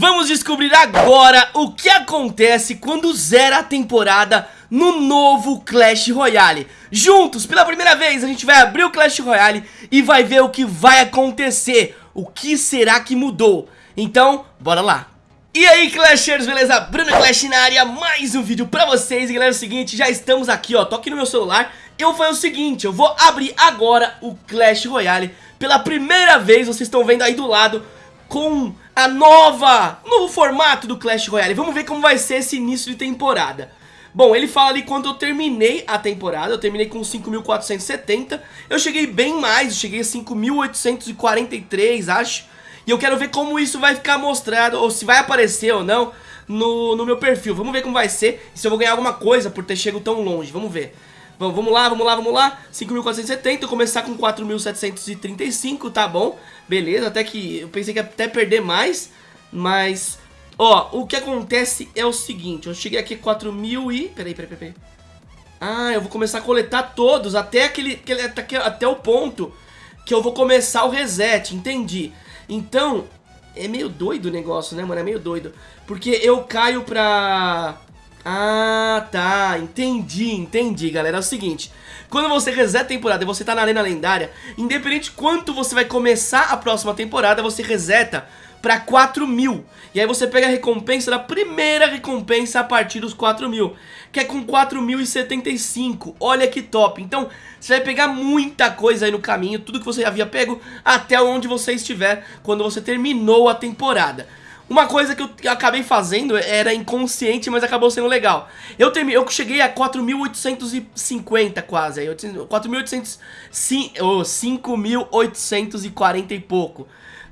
Vamos descobrir agora o que acontece quando zera a temporada no novo Clash Royale. Juntos, pela primeira vez, a gente vai abrir o Clash Royale e vai ver o que vai acontecer. O que será que mudou? Então, bora lá. E aí Clashers, beleza? Bruno Clash na área, mais um vídeo pra vocês. E galera, é o seguinte, já estamos aqui, ó, tô aqui no meu celular. Eu vou fazer o seguinte, eu vou abrir agora o Clash Royale. Pela primeira vez, vocês estão vendo aí do lado Com a nova, novo formato do Clash Royale Vamos ver como vai ser esse início de temporada Bom, ele fala ali quando eu terminei a temporada, eu terminei com 5.470 Eu cheguei bem mais, eu cheguei a 5.843, acho e eu quero ver como isso vai ficar mostrado, ou se vai aparecer ou não, no, no meu perfil. Vamos ver como vai ser se eu vou ganhar alguma coisa por ter chegado tão longe. Vamos ver. Vamos, vamos lá, vamos lá, vamos lá. 5.470, começar com 4.735, tá bom. Beleza, até que eu pensei que ia até perder mais, mas... Ó, o que acontece é o seguinte, eu cheguei aqui 4.000 e... Peraí, peraí, peraí. Ah, eu vou começar a coletar todos até aquele, aquele até, até o ponto que eu vou começar o reset, entendi. Então, é meio doido o negócio, né, mano? É meio doido. Porque eu caio pra... Ah, tá. Entendi, entendi, galera. É o seguinte. Quando você reseta a temporada e você tá na arena lendária, independente de quanto você vai começar a próxima temporada, você reseta pra 4 mil. E aí você pega a recompensa da primeira recompensa a partir dos 4 mil, que é com 4.075. Olha que top. Então, você vai pegar muita coisa aí no caminho, tudo que você havia pego até onde você estiver quando você terminou a temporada. Uma coisa que eu acabei fazendo era inconsciente, mas acabou sendo legal. Eu, termi, eu cheguei a 4.850 quase, 4.800, 5.840 e pouco.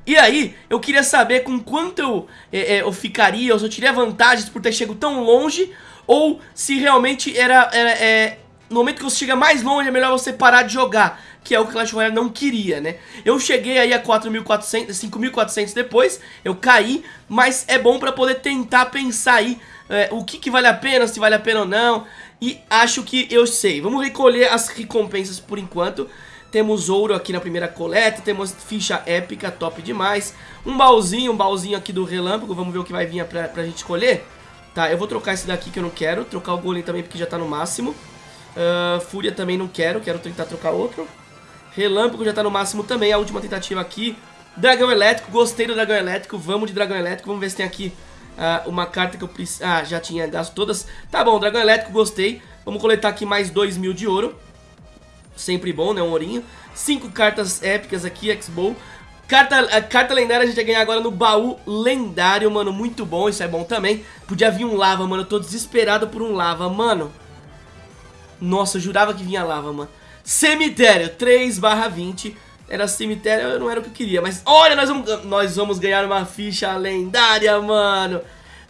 E aí, eu queria saber com quanto eu, é, é, eu ficaria, ou se eu teria vantagens por ter chegado tão longe, ou se realmente era, era é, no momento que você chega mais longe é melhor você parar de jogar, que é o que Clash Royale não queria, né? Eu cheguei aí a 4.400, 5.400 depois, eu caí, mas é bom pra poder tentar pensar aí é, o que, que vale a pena, se vale a pena ou não, e acho que eu sei. Vamos recolher as recompensas por enquanto. Temos ouro aqui na primeira coleta, temos ficha épica, top demais. Um baúzinho, um baúzinho aqui do relâmpago, vamos ver o que vai vir pra, pra gente escolher. Tá, eu vou trocar esse daqui que eu não quero, trocar o golem também porque já tá no máximo. Uh, Fúria também não quero, quero tentar trocar outro. Relâmpago já tá no máximo também, a última tentativa aqui. Dragão Elétrico, gostei do Dragão Elétrico, vamos de Dragão Elétrico, vamos ver se tem aqui uh, uma carta que eu preciso... Ah, já tinha gasto todas. Tá bom, Dragão Elétrico, gostei. Vamos coletar aqui mais 2 mil de ouro. Sempre bom, né? Um ourinho. Cinco cartas épicas aqui, X-Bow. Carta, a carta lendária a gente vai ganhar agora no baú lendário, mano. Muito bom, isso é bom também. Podia vir um lava, mano. Eu tô desesperado por um lava, mano. Nossa, eu jurava que vinha lava, mano. Cemitério, 3 barra 20. Era cemitério, não era o que eu queria. Mas olha, nós vamos, nós vamos ganhar uma ficha lendária, mano.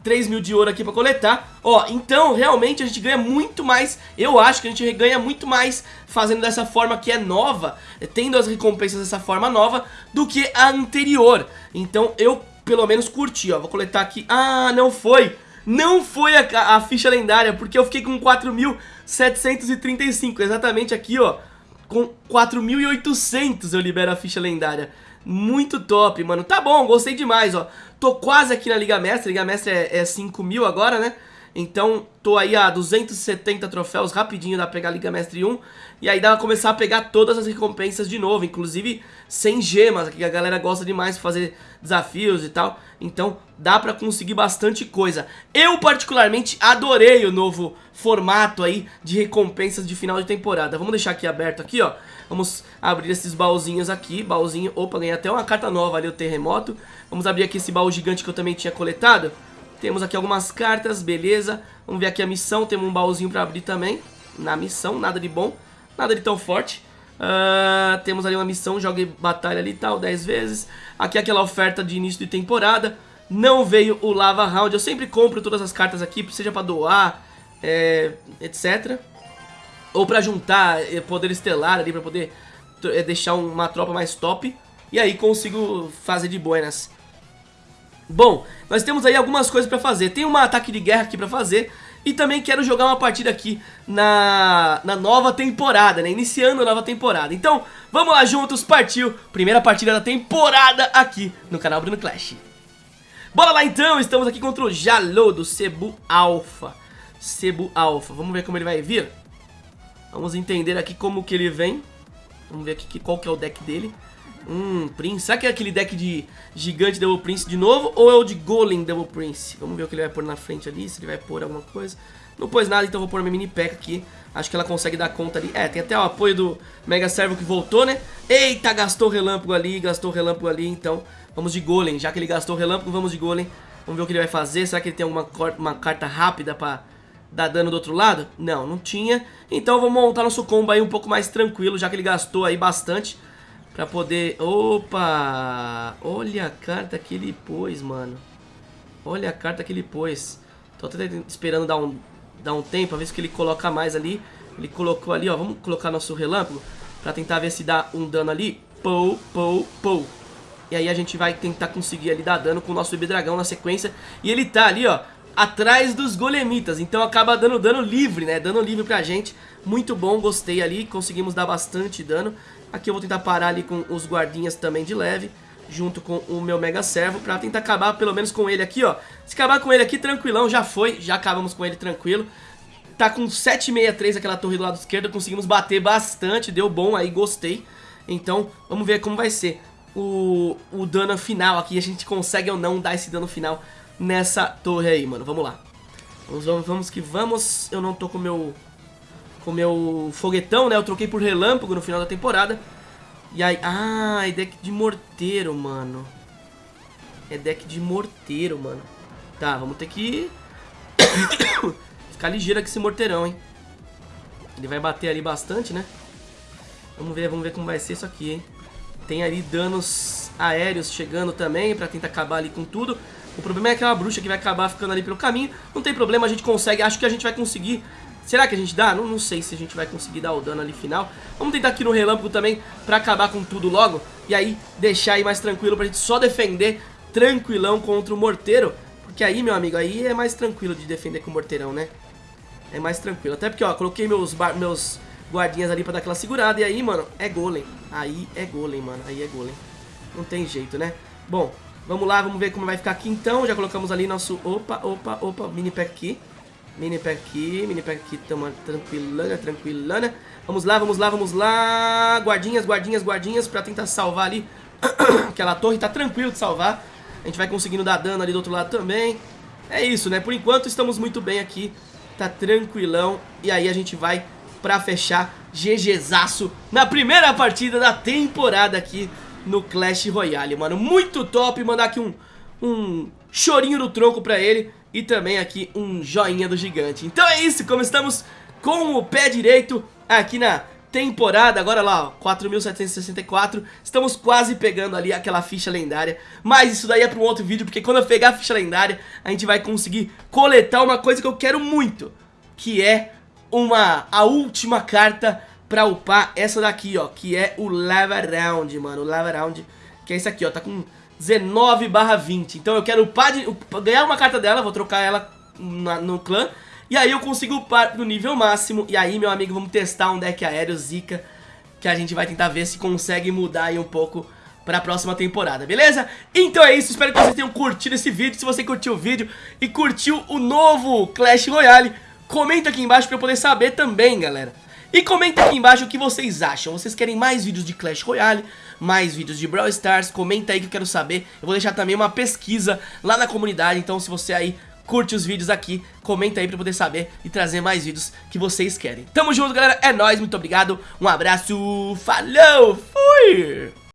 3 mil de ouro aqui pra coletar Ó, então realmente a gente ganha muito mais Eu acho que a gente ganha muito mais Fazendo dessa forma que é nova Tendo as recompensas dessa forma nova Do que a anterior Então eu pelo menos curti, ó Vou coletar aqui, ah, não foi Não foi a, a ficha lendária Porque eu fiquei com 4.735 Exatamente aqui, ó Com 4.800 eu libero a ficha lendária muito top, mano. Tá bom, gostei demais, ó. Tô quase aqui na Liga Mestre. Liga Mestre é, é 5 mil agora, né? Então, tô aí a 270 troféus, rapidinho dá pra pegar a Liga Mestre 1. E aí dá pra começar a pegar todas as recompensas de novo, inclusive sem gemas, que a galera gosta demais de fazer desafios e tal. Então, dá pra conseguir bastante coisa. Eu, particularmente, adorei o novo formato aí de recompensas de final de temporada. Vamos deixar aqui aberto aqui, ó. Vamos abrir esses baúzinhos aqui, baúzinho, opa, ganhei até uma carta nova ali, o terremoto. Vamos abrir aqui esse baú gigante que eu também tinha coletado. Temos aqui algumas cartas, beleza. Vamos ver aqui a missão, temos um baúzinho pra abrir também. Na missão, nada de bom, nada de tão forte. Uh, temos ali uma missão, jogue batalha ali e tal, 10 vezes. Aqui aquela oferta de início de temporada. Não veio o Lava Round, eu sempre compro todas as cartas aqui, seja pra doar, é, etc ou pra juntar eh, poder estelar ali, pra poder eh, deixar uma tropa mais top. E aí consigo fazer de buenas. Bom, nós temos aí algumas coisas pra fazer. Tem um ataque de guerra aqui pra fazer. E também quero jogar uma partida aqui na, na nova temporada, né? Iniciando a nova temporada. Então, vamos lá juntos, partiu. Primeira partida da temporada aqui no canal Bruno Clash. Bora lá então, estamos aqui contra o Jalô do Cebu Alpha Cebu Alpha, vamos ver como ele vai vir Vamos entender aqui como que ele vem Vamos ver aqui qual que é o deck dele Hum, Prince, será que é aquele deck de gigante Double Prince de novo Ou é o de Golem Double Prince? Vamos ver o que ele vai pôr na frente ali, se ele vai pôr alguma coisa. Não pôs nada, então vou pôr minha mini pack aqui. Acho que ela consegue dar conta ali. É, tem até o apoio do Mega Servo que voltou, né? Eita, gastou relâmpago ali, gastou relâmpago ali Então, vamos de Golem. Já que ele gastou relâmpago, vamos de Golem. Vamos ver o que ele vai fazer. Será que ele tem alguma uma carta rápida pra dar dano do outro lado? Não, não tinha. Então vamos montar nosso combo aí um pouco mais tranquilo, já que ele gastou aí bastante pra poder... Opa! Olha a carta que ele pôs, mano. Olha a carta que ele pôs. Tô até esperando dar um, dar um tempo, a ver se ele coloca mais ali. Ele colocou ali, ó, vamos colocar nosso relâmpago pra tentar ver se dá um dano ali. Pou, pou, pou. E aí a gente vai tentar conseguir ali dar dano com o nosso bebê dragão na sequência. E ele tá ali, ó, atrás dos golemitas, então acaba dando dano livre, né, dano livre pra gente, muito bom, gostei ali, conseguimos dar bastante dano, aqui eu vou tentar parar ali com os guardinhas também de leve, junto com o meu Mega Servo, pra tentar acabar pelo menos com ele aqui, ó, se acabar com ele aqui tranquilão, já foi, já acabamos com ele tranquilo, tá com 763 aquela torre do lado esquerdo, conseguimos bater bastante, deu bom aí, gostei, então vamos ver como vai ser o, o dano final aqui, a gente consegue ou não dar esse dano final nessa torre aí, mano. Vamos lá. Vamos, vamos, vamos que vamos. Eu não tô com meu com meu foguetão, né? Eu troquei por relâmpago no final da temporada. E aí... Ah, é deck de morteiro, mano. É deck de morteiro, mano. Tá, vamos ter que... Ficar ligeiro com esse morteirão, hein? Ele vai bater ali bastante, né? Vamos ver, vamos ver como vai ser isso aqui, hein? Tem ali danos aéreos chegando também pra tentar acabar ali com tudo. O problema é aquela bruxa que vai acabar ficando ali pelo caminho. Não tem problema, a gente consegue. Acho que a gente vai conseguir. Será que a gente dá? Não, não sei se a gente vai conseguir dar o dano ali final. Vamos tentar aqui no relâmpago também pra acabar com tudo logo. E aí deixar aí mais tranquilo pra gente só defender tranquilão contra o morteiro. Porque aí, meu amigo, aí é mais tranquilo de defender com o morteirão, né? É mais tranquilo. Até porque, ó, coloquei meus, meus guardinhas ali pra dar aquela segurada. E aí, mano, é golem. Aí é golem, mano. Aí é golem. Não tem jeito, né? Bom, Vamos lá, vamos ver como vai ficar aqui então. Já colocamos ali nosso... Opa, opa, opa, mini pack aqui. Mini pack aqui, mini pack aqui, tamo tranquilana, tranquilana. Vamos lá, vamos lá, vamos lá. Guardinhas, guardinhas, guardinhas pra tentar salvar ali aquela torre. Tá tranquilo de salvar. A gente vai conseguindo dar dano ali do outro lado também. É isso, né? Por enquanto estamos muito bem aqui. Tá tranquilão. E aí a gente vai pra fechar GGzaço na primeira partida da temporada aqui no Clash Royale, mano. Muito top, mandar aqui um, um chorinho no tronco pra ele e também aqui um joinha do gigante. Então é isso, como estamos com o pé direito aqui na temporada, agora lá, ó, 4.764, estamos quase pegando ali aquela ficha lendária, mas isso daí é para um outro vídeo, porque quando eu pegar a ficha lendária, a gente vai conseguir coletar uma coisa que eu quero muito, que é uma, a última carta pra upar essa daqui, ó, que é o Lava Round, mano, o Lava Round, que é esse aqui, ó, tá com 19 barra 20, então eu quero upar, de, ganhar uma carta dela, vou trocar ela na, no clã, e aí eu consigo upar no nível máximo, e aí, meu amigo, vamos testar um deck aéreo Zika, que a gente vai tentar ver se consegue mudar aí um pouco para a próxima temporada, beleza? Então é isso, espero que vocês tenham curtido esse vídeo, se você curtiu o vídeo e curtiu o novo Clash Royale, comenta aqui embaixo para eu poder saber também, galera. E comenta aqui embaixo o que vocês acham. Vocês querem mais vídeos de Clash Royale? Mais vídeos de Brawl Stars? Comenta aí que eu quero saber. Eu vou deixar também uma pesquisa lá na comunidade. Então se você aí curte os vídeos aqui, comenta aí pra poder saber e trazer mais vídeos que vocês querem. Tamo junto, galera. É nóis, muito obrigado. Um abraço. Falou. Fui.